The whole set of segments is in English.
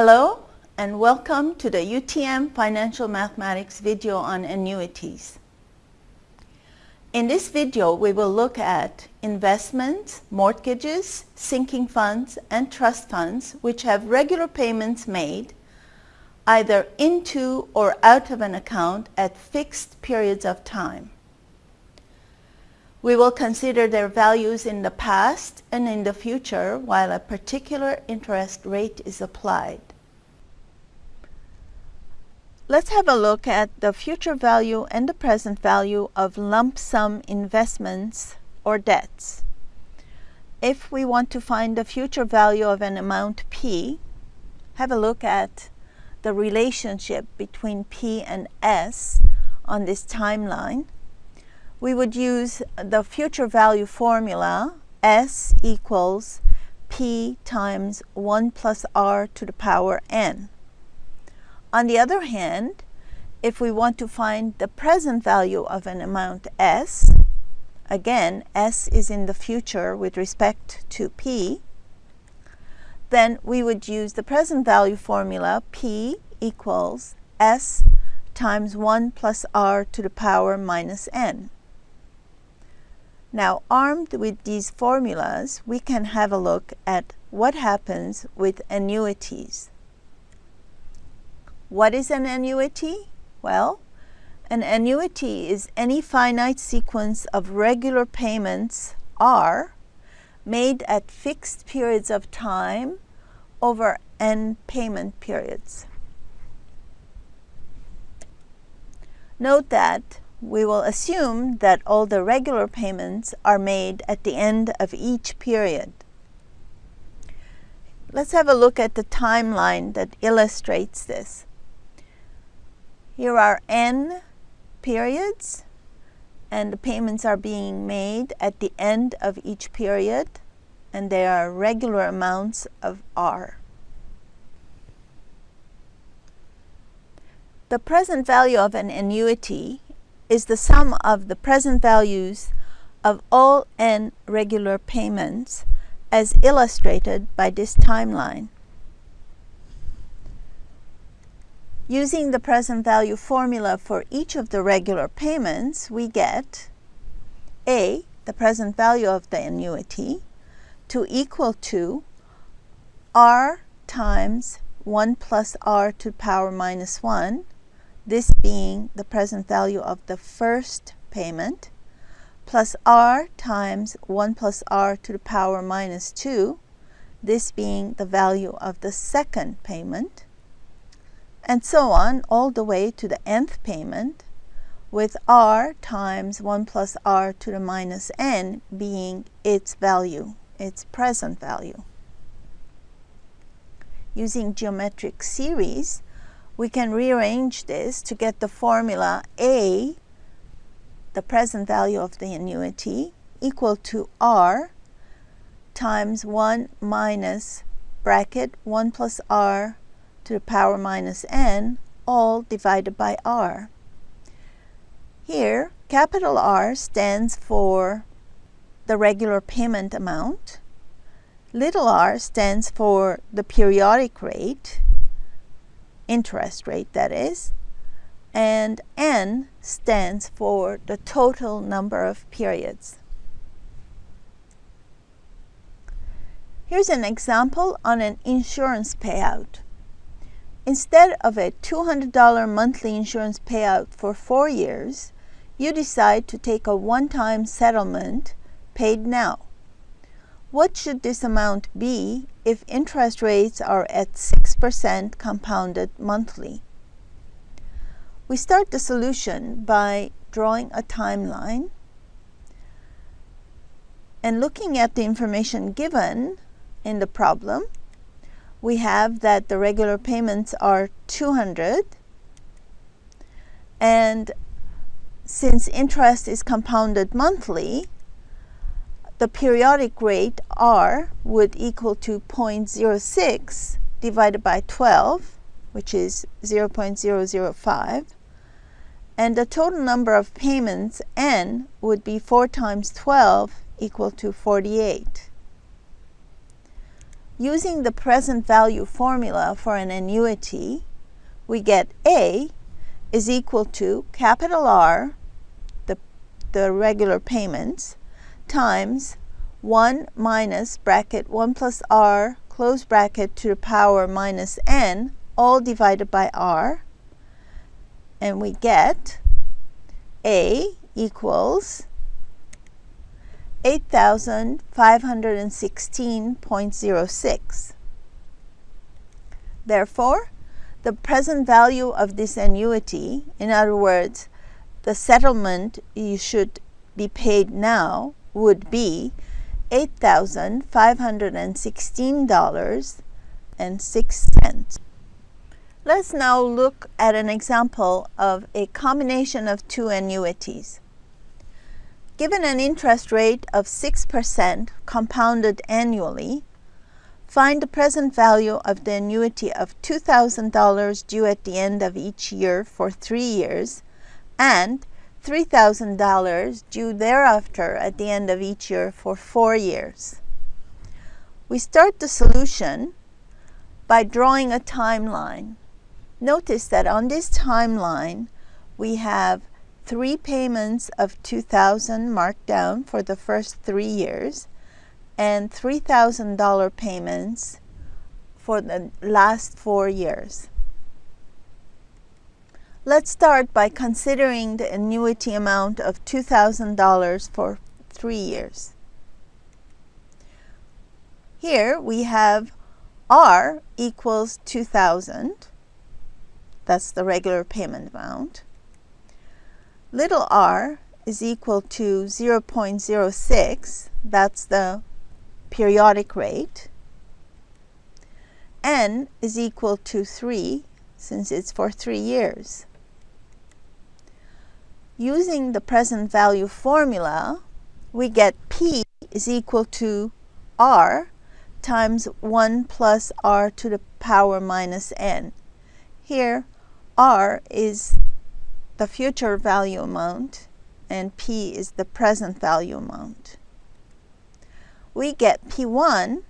Hello and welcome to the UTM Financial Mathematics video on annuities. In this video we will look at investments, mortgages, sinking funds and trust funds which have regular payments made either into or out of an account at fixed periods of time. We will consider their values in the past and in the future while a particular interest rate is applied. Let's have a look at the future value and the present value of lump sum investments or debts. If we want to find the future value of an amount P, have a look at the relationship between P and S on this timeline, we would use the future value formula S equals P times 1 plus R to the power N. On the other hand, if we want to find the present value of an amount S, again, S is in the future with respect to P, then we would use the present value formula P equals S times 1 plus R to the power minus N. Now, armed with these formulas, we can have a look at what happens with annuities. What is an annuity? Well, an annuity is any finite sequence of regular payments R made at fixed periods of time over n payment periods. Note that we will assume that all the regular payments are made at the end of each period. Let's have a look at the timeline that illustrates this. Here are n periods and the payments are being made at the end of each period and they are regular amounts of R. The present value of an annuity is the sum of the present values of all n regular payments as illustrated by this timeline. Using the present value formula for each of the regular payments, we get A, the present value of the annuity, to equal to R times 1 plus R to the power minus 1, this being the present value of the first payment, plus r times 1 plus r to the power minus 2, this being the value of the second payment, and so on all the way to the nth payment, with r times 1 plus r to the minus n being its value, its present value. Using geometric series, we can rearrange this to get the formula A, the present value of the annuity, equal to R times 1 minus bracket 1 plus R to the power minus N, all divided by R. Here, capital R stands for the regular payment amount. Little r stands for the periodic rate interest rate that is, and N stands for the total number of periods. Here's an example on an insurance payout. Instead of a $200 monthly insurance payout for four years, you decide to take a one-time settlement paid now. What should this amount be if interest rates are at 6% compounded monthly? We start the solution by drawing a timeline and looking at the information given in the problem, we have that the regular payments are 200 and since interest is compounded monthly, the periodic rate R would equal to 0.06 divided by 12, which is 0.005. And the total number of payments, N, would be 4 times 12 equal to 48. Using the present value formula for an annuity, we get A is equal to capital R, the, the regular payments, times 1 minus bracket 1 plus R close bracket to the power minus n all divided by R. And we get A equals 8,516.06. Therefore, the present value of this annuity, in other words, the settlement you should be paid now would be $8,516.06. Let's now look at an example of a combination of two annuities. Given an interest rate of 6% compounded annually, find the present value of the annuity of $2,000 due at the end of each year for three years and $3,000 due thereafter at the end of each year for four years. We start the solution by drawing a timeline. Notice that on this timeline we have three payments of 2000 marked down for the first three years and $3,000 payments for the last four years. Let's start by considering the annuity amount of $2,000 for three years. Here we have R equals 2,000. That's the regular payment amount. Little r is equal to 0.06. That's the periodic rate. n is equal to 3 since it's for three years. Using the present value formula, we get P is equal to R times 1 plus R to the power minus N. Here, R is the future value amount and P is the present value amount. We get P1,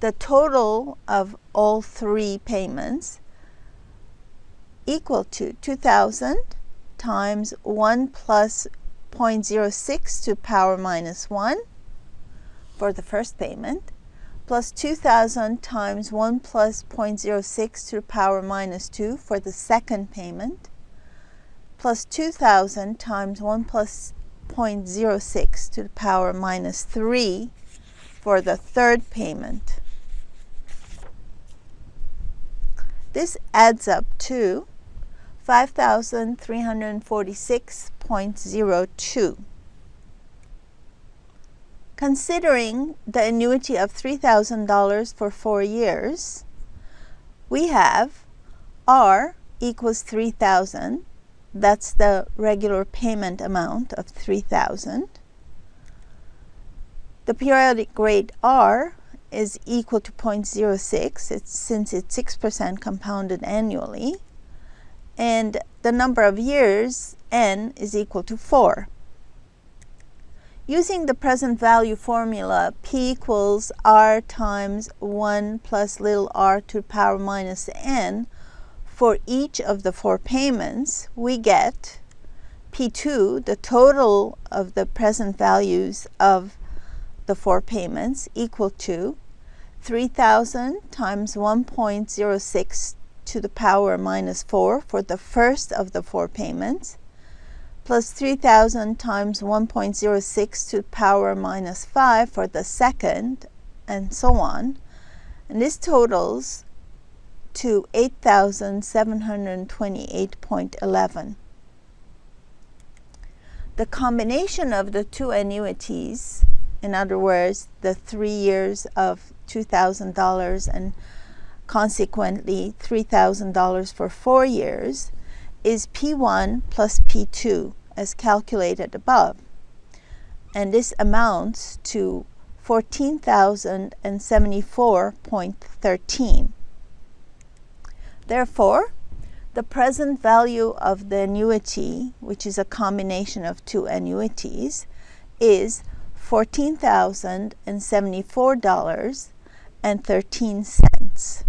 the total of all three payments, equal to 2,000 times 1 plus 0.06 to power minus 1 for the first payment plus 2000 times 1 plus 0.06 to power minus 2 for the second payment plus 2000 times 1 plus 0.06 to the power minus 3 for the third payment. This adds up to 5,346.02. Considering the annuity of $3,000 for four years, we have R equals 3,000. That's the regular payment amount of 3,000. The periodic rate R is equal to 0.06 it's, since it's 6% compounded annually and the number of years, n, is equal to 4. Using the present value formula, p equals r times 1 plus little r to the power minus n, for each of the four payments, we get P2, the total of the present values of the four payments, equal to 3,000 times 1.06 to the power minus 4 for the first of the four payments, plus 3,000 times 1.06 to the power minus 5 for the second, and so on. And this totals to 8,728.11. The combination of the two annuities, in other words, the three years of $2,000 and consequently $3,000 for four years, is P1 plus P2 as calculated above. And this amounts to 14,074.13. Therefore, the present value of the annuity, which is a combination of two annuities, is $14,074 and 13 cents.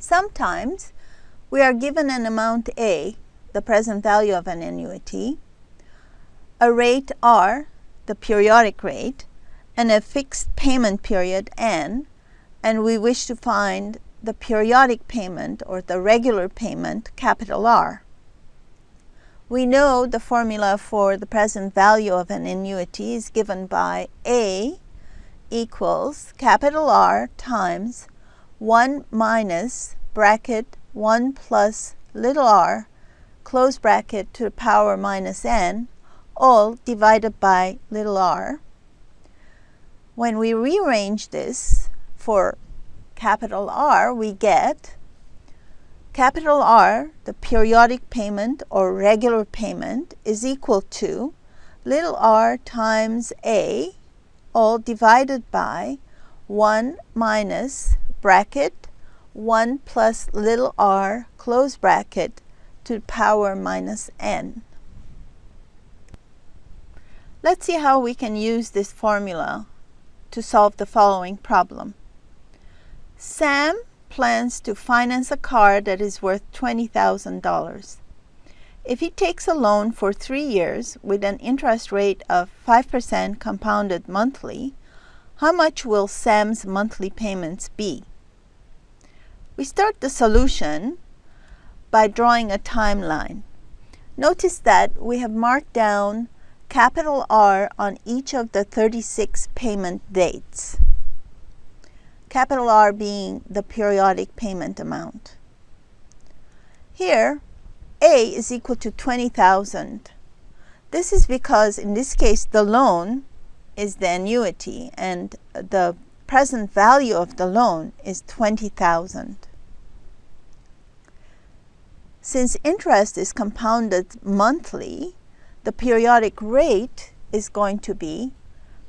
Sometimes we are given an amount A, the present value of an annuity, a rate R, the periodic rate, and a fixed payment period N, and we wish to find the periodic payment or the regular payment, capital R. We know the formula for the present value of an annuity is given by A equals capital R times 1 minus bracket 1 plus little r close bracket to the power minus n all divided by little r. When we rearrange this for capital R, we get capital R, the periodic payment or regular payment, is equal to little r times A, all divided by 1 minus bracket 1 plus little r close bracket to the power minus n. Let's see how we can use this formula to solve the following problem. Sam plans to finance a car that is worth $20,000. If he takes a loan for three years with an interest rate of 5% compounded monthly, how much will Sam's monthly payments be? We start the solution by drawing a timeline. Notice that we have marked down capital R on each of the 36 payment dates. Capital R being the periodic payment amount. Here, A is equal to 20,000. This is because in this case the loan is the annuity and the present value of the loan is 20,000. Since interest is compounded monthly, the periodic rate is going to be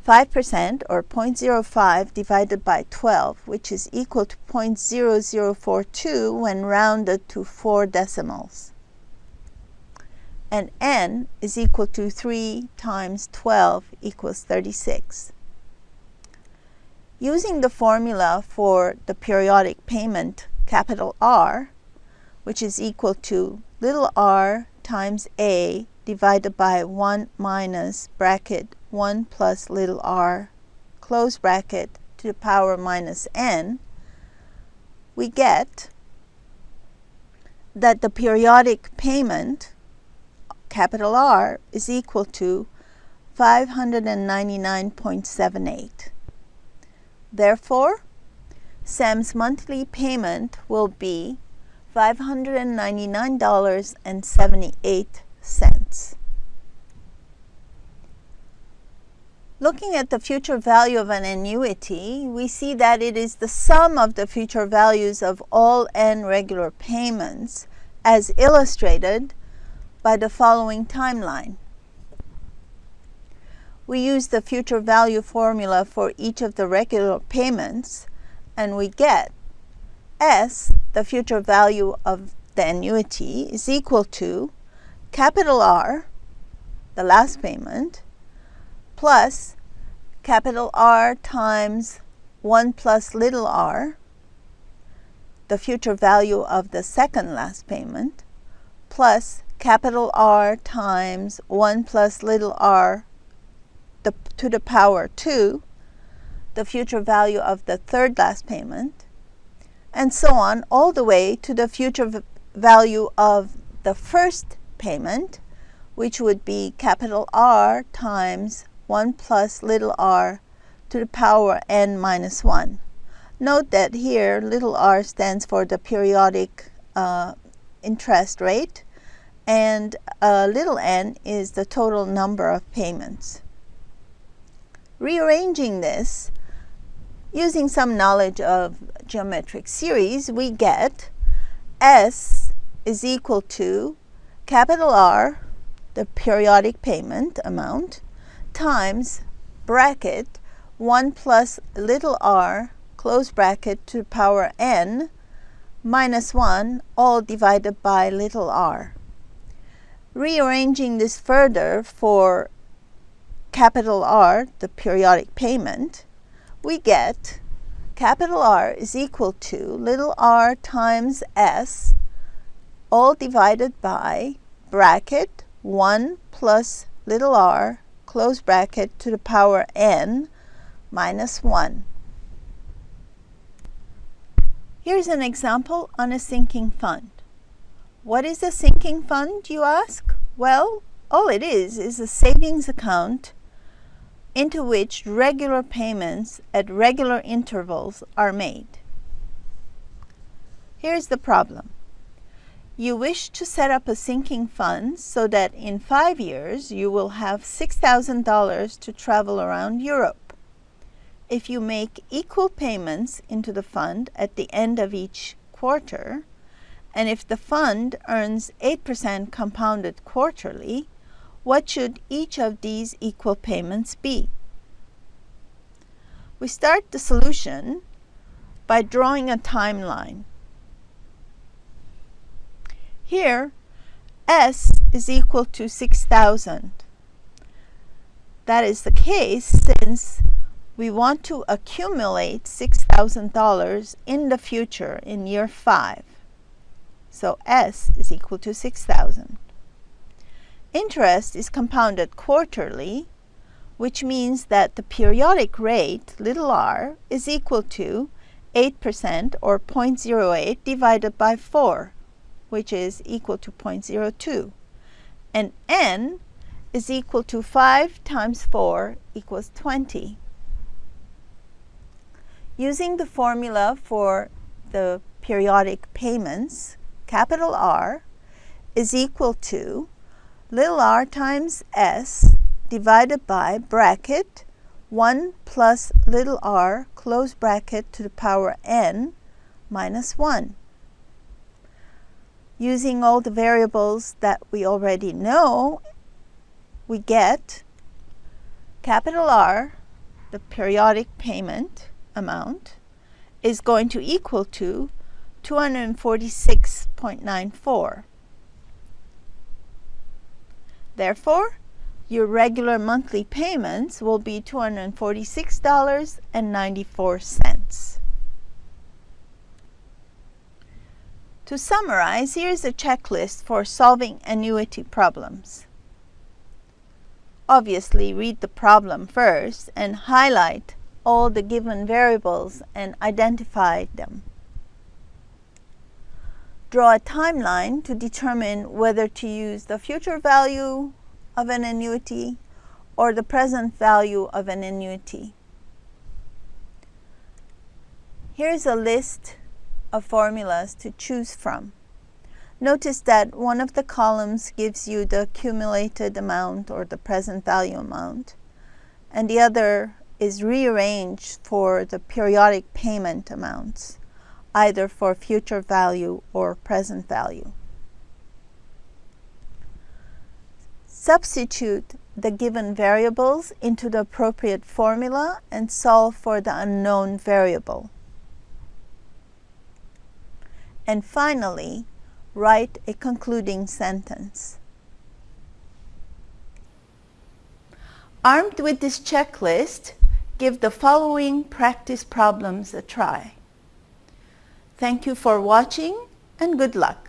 5% or 0.05 divided by 12, which is equal to 0.0042 when rounded to four decimals. And n is equal to 3 times 12 equals 36. Using the formula for the periodic payment, capital R, which is equal to little r times a divided by 1 minus bracket 1 plus little r close bracket to the power minus n, we get that the periodic payment, capital R, is equal to 599.78. Therefore, Sam's monthly payment will be $599.78. Looking at the future value of an annuity, we see that it is the sum of the future values of all n regular payments as illustrated by the following timeline. We use the future value formula for each of the regular payments and we get S, the future value of the annuity, is equal to capital R, the last payment, plus capital R times 1 plus little r, the future value of the second last payment, plus capital R times 1 plus little r the, to the power 2, the future value of the third last payment, and so on all the way to the future value of the first payment, which would be capital R times 1 plus little r to the power n minus 1. Note that here little r stands for the periodic uh, interest rate and uh, little n is the total number of payments. Rearranging this, using some knowledge of geometric series, we get S is equal to capital R, the periodic payment amount, times bracket 1 plus little r, close bracket to the power n, minus 1, all divided by little r. Rearranging this further for capital R, the periodic payment, we get capital R is equal to little r times S all divided by bracket 1 plus little r close bracket to the power n minus 1. Here's an example on a sinking fund. What is a sinking fund, you ask? Well, all it is is a savings account into which regular payments at regular intervals are made. Here's the problem. You wish to set up a sinking fund so that in five years you will have $6,000 to travel around Europe. If you make equal payments into the fund at the end of each quarter, and if the fund earns 8% compounded quarterly, what should each of these equal payments be? We start the solution by drawing a timeline. Here, S is equal to 6,000. That is the case since we want to accumulate $6,000 in the future in year 5. So S is equal to 6,000. Interest is compounded quarterly, which means that the periodic rate, little r, is equal to 8% or 0.08 divided by 4 which is equal to 0.02. And n is equal to 5 times 4 equals 20. Using the formula for the periodic payments, capital R is equal to little r times s divided by bracket 1 plus little r close bracket to the power n minus 1 using all the variables that we already know, we get capital R, the periodic payment amount, is going to equal to 246.94. Therefore, your regular monthly payments will be $246.94. To summarize, here's a checklist for solving annuity problems. Obviously, read the problem first and highlight all the given variables and identify them. Draw a timeline to determine whether to use the future value of an annuity or the present value of an annuity. Here's a list of formulas to choose from. Notice that one of the columns gives you the accumulated amount or the present value amount, and the other is rearranged for the periodic payment amounts, either for future value or present value. Substitute the given variables into the appropriate formula and solve for the unknown variable. And finally, write a concluding sentence. Armed with this checklist, give the following practice problems a try. Thank you for watching and good luck.